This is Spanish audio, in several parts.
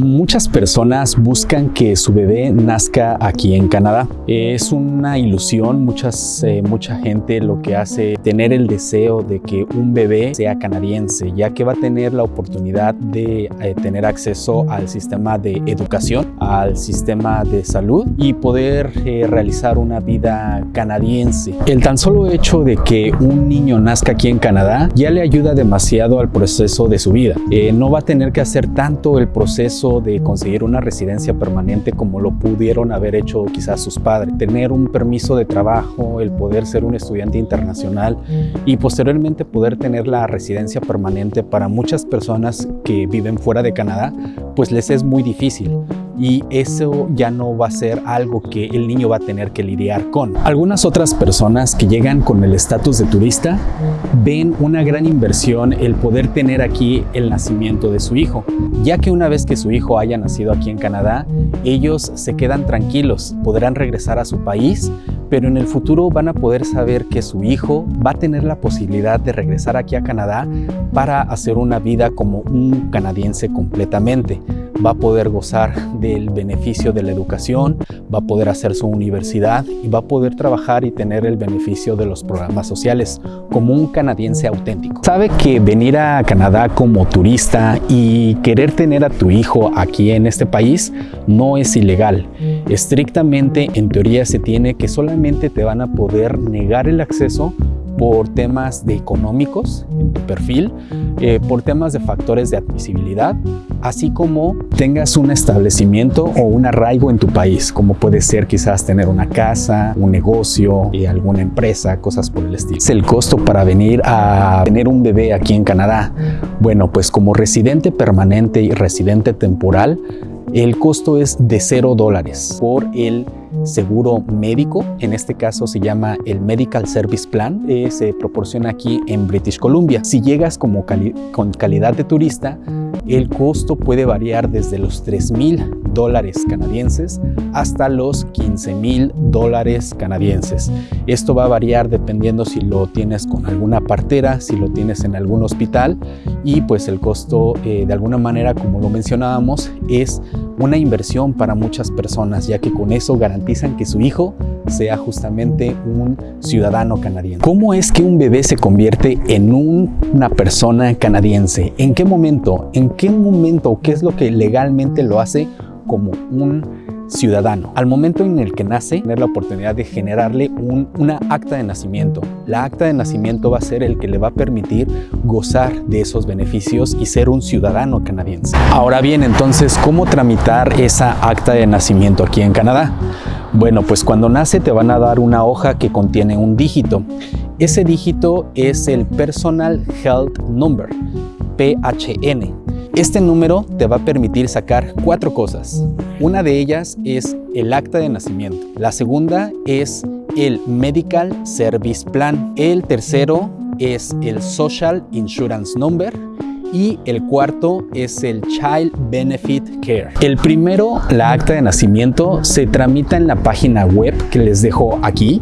Muchas personas buscan que su bebé nazca aquí en Canadá. Es una ilusión, muchas, eh, mucha gente lo que hace tener el deseo de que un bebé sea canadiense, ya que va a tener la oportunidad de eh, tener acceso al sistema de educación, al sistema de salud y poder eh, realizar una vida canadiense. El tan solo hecho de que un niño nazca aquí en Canadá ya le ayuda demasiado al proceso de su vida. no va a tener que hacer tanto el proceso de conseguir una residencia permanente como lo pudieron haber hecho quizás sus padres. Tener un permiso de trabajo, el poder ser un estudiante internacional y posteriormente poder tener la residencia permanente para muchas personas que viven fuera de Canadá, pues les es muy difícil y eso ya no va a ser algo que el niño va a tener que lidiar con. Algunas otras personas que llegan con el estatus de turista ven una gran inversión el poder tener aquí el nacimiento de su hijo, ya que una vez que su hijo haya nacido aquí en Canadá, ellos se quedan tranquilos, podrán regresar a su país, pero en el futuro van a poder saber que su hijo va a tener la posibilidad de regresar aquí a Canadá para hacer una vida como un canadiense completamente va a poder gozar del beneficio de la educación, va a poder hacer su universidad y va a poder trabajar y tener el beneficio de los programas sociales como un canadiense auténtico. Sabe que venir a Canadá como turista y querer tener a tu hijo aquí en este país no es ilegal. Estrictamente, en teoría, se tiene que solamente te van a poder negar el acceso por temas de económicos en tu perfil, eh, por temas de factores de admisibilidad, así como tengas un establecimiento o un arraigo en tu país, como puede ser quizás tener una casa, un negocio, y alguna empresa, cosas por el estilo. Es el costo para venir a tener un bebé aquí en Canadá. Bueno, pues como residente permanente y residente temporal, el costo es de 0 dólares por el seguro médico, en este caso se llama el Medical Service Plan, eh, se proporciona aquí en British Columbia. Si llegas como con calidad de turista, el costo puede variar desde los 3 mil dólares canadienses hasta los 15 mil dólares canadienses. Esto va a variar dependiendo si lo tienes con alguna partera, si lo tienes en algún hospital y pues el costo eh, de alguna manera como lo mencionábamos es una inversión para muchas personas ya que con eso garantizan que su hijo sea justamente un ciudadano canadiense. ¿Cómo es que un bebé se convierte en una persona canadiense? ¿En qué momento? ¿En qué momento? ¿Qué es lo que legalmente lo hace como un ciudadano. Al momento en el que nace, tener la oportunidad de generarle un, una acta de nacimiento. La acta de nacimiento va a ser el que le va a permitir gozar de esos beneficios y ser un ciudadano canadiense. Ahora bien, entonces, ¿cómo tramitar esa acta de nacimiento aquí en Canadá? Bueno, pues cuando nace te van a dar una hoja que contiene un dígito. Ese dígito es el Personal Health Number, PHN. Este número te va a permitir sacar cuatro cosas. Una de ellas es el acta de nacimiento. La segunda es el Medical Service Plan. El tercero es el Social Insurance Number y el cuarto es el Child Benefit Care. El primero, la acta de nacimiento, se tramita en la página web que les dejo aquí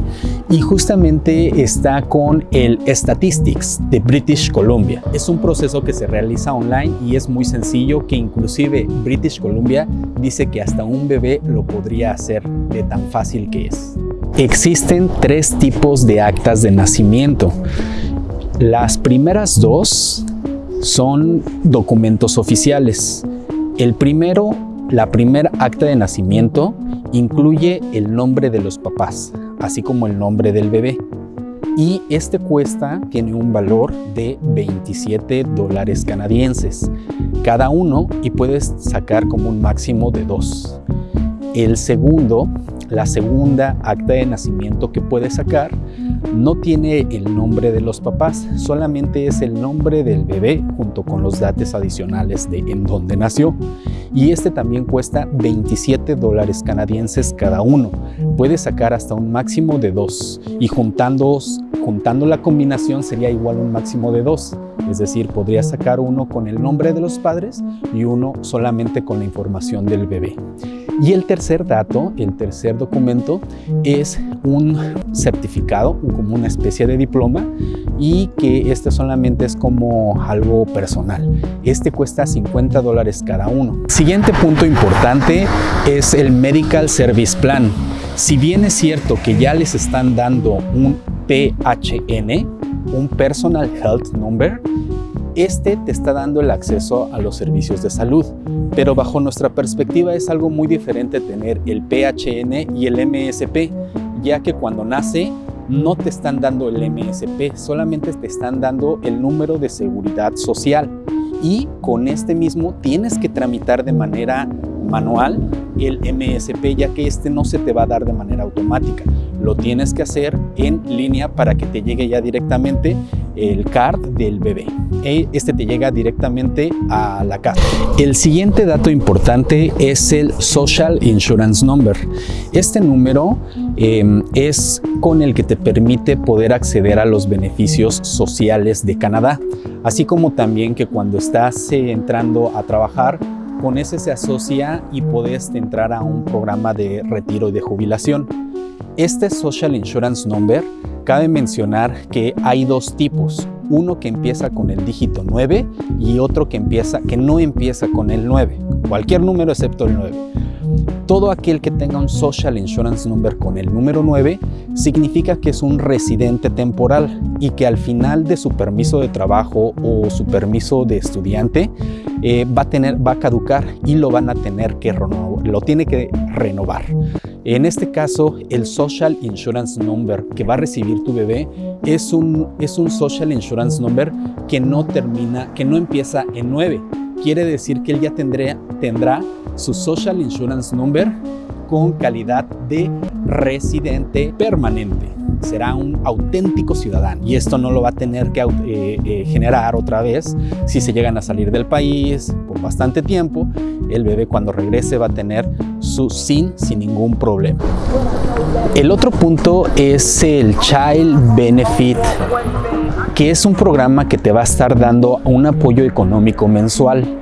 y justamente está con el Statistics de British Columbia. Es un proceso que se realiza online y es muy sencillo que inclusive British Columbia dice que hasta un bebé lo podría hacer de tan fácil que es. Existen tres tipos de actas de nacimiento. Las primeras dos son documentos oficiales. El primero, la primera acta de nacimiento, incluye el nombre de los papás, así como el nombre del bebé. Y este cuesta, tiene un valor de 27 dólares canadienses cada uno y puedes sacar como un máximo de dos. El segundo, la segunda acta de nacimiento que puedes sacar no tiene el nombre de los papás, solamente es el nombre del bebé junto con los datos adicionales de en dónde nació. Y este también cuesta 27 dólares canadienses cada uno. Puedes sacar hasta un máximo de dos y juntando juntando la combinación sería igual un máximo de dos. Es decir, podría sacar uno con el nombre de los padres y uno solamente con la información del bebé. Y el tercer dato, el tercer documento, es un certificado, como una especie de diploma, y que este solamente es como algo personal. Este cuesta 50 dólares cada uno. Siguiente punto importante es el Medical Service Plan. Si bien es cierto que ya les están dando un PHN, un Personal Health Number, este te está dando el acceso a los servicios de salud, pero bajo nuestra perspectiva es algo muy diferente tener el PHN y el MSP, ya que cuando nace no te están dando el MSP, solamente te están dando el número de seguridad social. Y con este mismo tienes que tramitar de manera manual el MSP ya que este no se te va a dar de manera automática. Lo tienes que hacer en línea para que te llegue ya directamente el card del bebé. E, este te llega directamente a la casa. El siguiente dato importante es el Social Insurance Number. Este número em, es con el que te permite poder acceder a los beneficios sociales de Canadá, así como también que cuando estás eh, entrando a trabajar con ese se asocia y puedes entrar a un programa de retiro y de jubilación. Este Social Insurance Number, cabe mencionar que hay dos tipos, uno que empieza con el dígito 9 y otro que, empieza, que no empieza con el 9, cualquier número excepto el 9. Todo aquel que tenga un Social Insurance Number con el número 9 significa que es un residente temporal y que al final de su permiso de trabajo o su permiso de estudiante eh, va, a tener, va a caducar y lo van a tener que renovar, lo tiene que renovar. En este caso, el Social Insurance Number que va a recibir tu bebé es un, es un Social Insurance Number que no termina, que no empieza en 9. Quiere decir que él ya tendrá, tendrá su Social Insurance Number con calidad de residente permanente. Será un auténtico ciudadano y esto no lo va a tener que eh, eh, generar otra vez si se llegan a salir del país por bastante tiempo. El bebé cuando regrese va a tener su SIN sin ningún problema. El otro punto es el Child Benefit que es un programa que te va a estar dando un apoyo económico mensual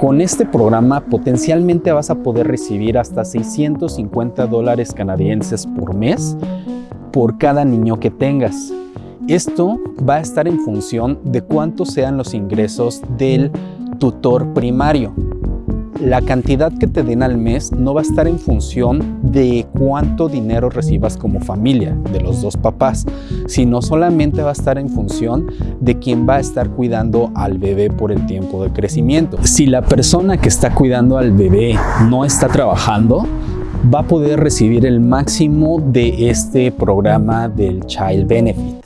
con este programa potencialmente vas a poder recibir hasta 650 dólares canadienses por mes por cada niño que tengas. Esto va a estar en función de cuántos sean los ingresos del tutor primario la cantidad que te den al mes no va a estar en función de cuánto dinero recibas como familia de los dos papás, sino solamente va a estar en función de quién va a estar cuidando al bebé por el tiempo de crecimiento. Si la persona que está cuidando al bebé no está trabajando, va a poder recibir el máximo de este programa del Child Benefit.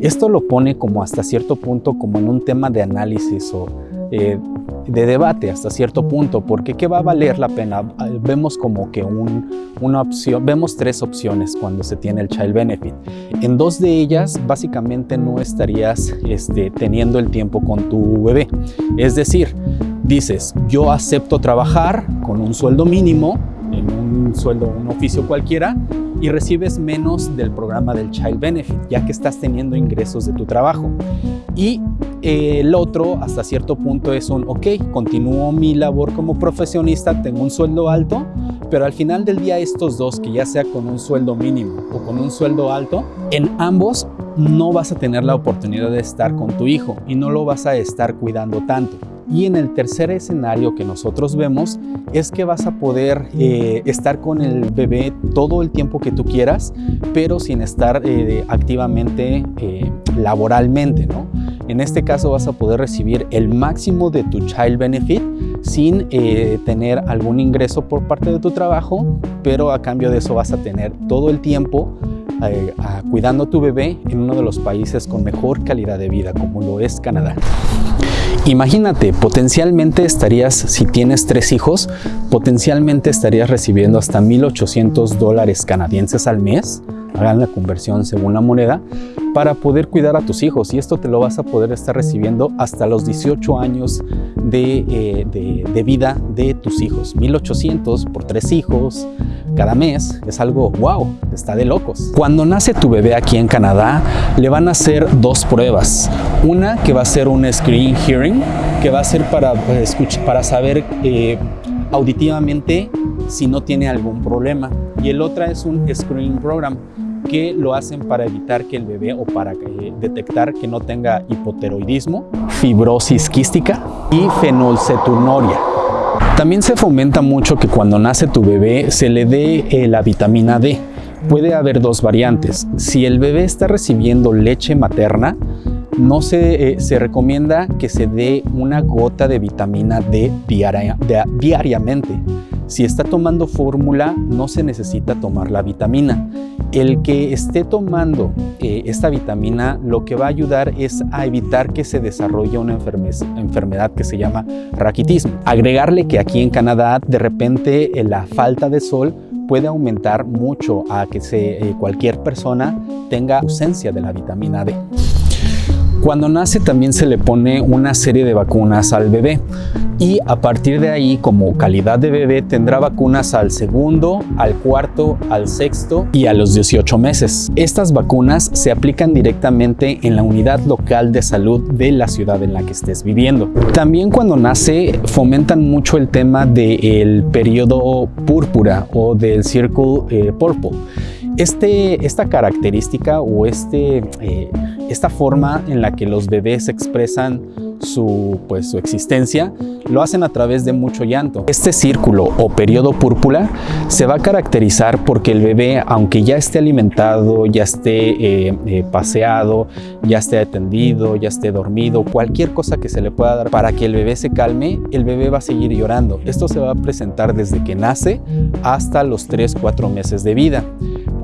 Esto lo pone como hasta cierto punto como en un tema de análisis o eh, de debate hasta cierto punto, porque ¿qué va a valer la pena? Vemos como que una opción, vemos tres opciones cuando se tiene el Child Benefit. En dos de ellas, básicamente no estarías este, teniendo el tiempo con tu bebé. Es decir, dices, yo acepto trabajar con un sueldo mínimo, un sueldo, un oficio cualquiera, y recibes menos del programa del Child Benefit, ya que estás teniendo ingresos de tu trabajo. Y eh, el otro, hasta cierto punto, es un, ok, continúo mi labor como profesionista, tengo un sueldo alto, pero al final del día estos dos, que ya sea con un sueldo mínimo o con un sueldo alto, en ambos no vas a tener la oportunidad de estar con tu hijo y no lo vas a estar cuidando tanto. Y en el tercer escenario que nosotros vemos es que vas a poder eh, estar con el bebé todo el tiempo que tú quieras, pero sin estar eh, activamente eh, laboralmente, ¿no? En este caso vas a poder recibir el máximo de tu Child Benefit sin tener algún ingreso por parte de tu trabajo, pero a cambio de eso vas a tener todo el tiempo cuidando tu bebé en uno de los países con mejor calidad de vida, como lo es Canadá. Imagínate, potencialmente estarías, si tienes tres hijos, potencialmente estarías recibiendo hasta 1.800 dólares canadienses al mes, hagan la conversión según la moneda, para poder cuidar a tus hijos y esto te lo vas a poder estar recibiendo hasta los 18 años de, eh, de vida de tus hijos. 1.800 por tres hijos, cada mes es algo wow, está de locos. Cuando nace tu bebé aquí en Canadá, le van a hacer dos pruebas. Una que va a ser un screen hearing, que va a ser para, pues, para saber eh, auditivamente si no tiene algún problema. Y el otra es un screening program que lo hacen para evitar que el bebé o para eh, detectar que no tenga hipoteroidismo, fibrosis quística y fenolcetunuria. También se fomenta mucho que cuando nace tu bebé se le dé eh, la vitamina D. Puede haber dos variantes. Si el bebé está recibiendo leche materna, no se, eh, se recomienda que se dé una gota de vitamina D diariamente. Si está tomando fórmula, no se necesita tomar la vitamina. El que esté tomando eh, esta vitamina lo que va a ayudar es a evitar que se desarrolle una enfermedad que se llama raquitismo. Agregarle que aquí en Canadá de repente eh, la falta de sol puede aumentar mucho a que se, cualquier persona tenga ausencia de la vitamina D. Cuando nace también se le pone una serie de vacunas al bebé y a partir de ahí como calidad de bebé tendrá vacunas al segundo, al cuarto, al sexto y a los 18 meses. Estas vacunas se aplican directamente en la unidad local de salud de la ciudad en la que estés viviendo. También cuando nace fomentan mucho el tema del periodo púrpura o del Circle eh, Purple. Este, esta característica o este, eh, esta forma en la que los bebés expresan su, pues, su existencia, lo hacen a través de mucho llanto. Este círculo o periodo púrpura se va a caracterizar porque el bebé, aunque ya esté alimentado, ya esté eh, eh, paseado, ya esté atendido, ya esté dormido, cualquier cosa que se le pueda dar para que el bebé se calme, el bebé va a seguir llorando. Esto se va a presentar desde que nace hasta los 3-4 meses de vida.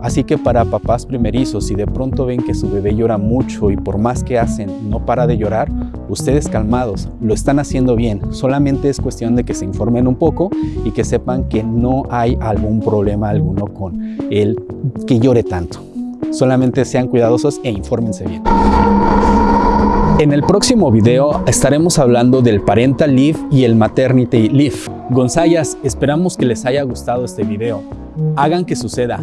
Así que para papás primerizos, si de pronto ven que su bebé llora mucho y por más que hacen no para de llorar, ustedes calmados, lo están haciendo bien. Solamente es cuestión de que se informen un poco y que sepan que no hay algún problema alguno con el que llore tanto. Solamente sean cuidadosos e infórmense bien. En el próximo video estaremos hablando del Parental Leave y el Maternity Leave. Gonzayas, esperamos que les haya gustado este video. Hagan que suceda.